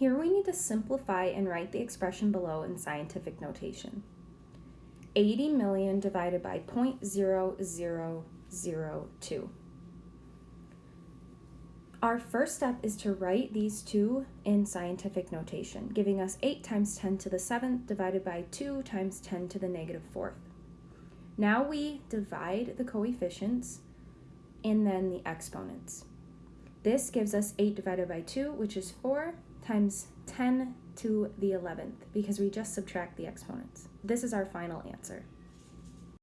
Here we need to simplify and write the expression below in scientific notation. 80 million divided by 0.0002. Our first step is to write these two in scientific notation, giving us 8 times 10 to the 7th divided by 2 times 10 to the negative 4th. Now we divide the coefficients and then the exponents. This gives us 8 divided by 2, which is 4, times 10 to the 11th, because we just subtract the exponents. This is our final answer.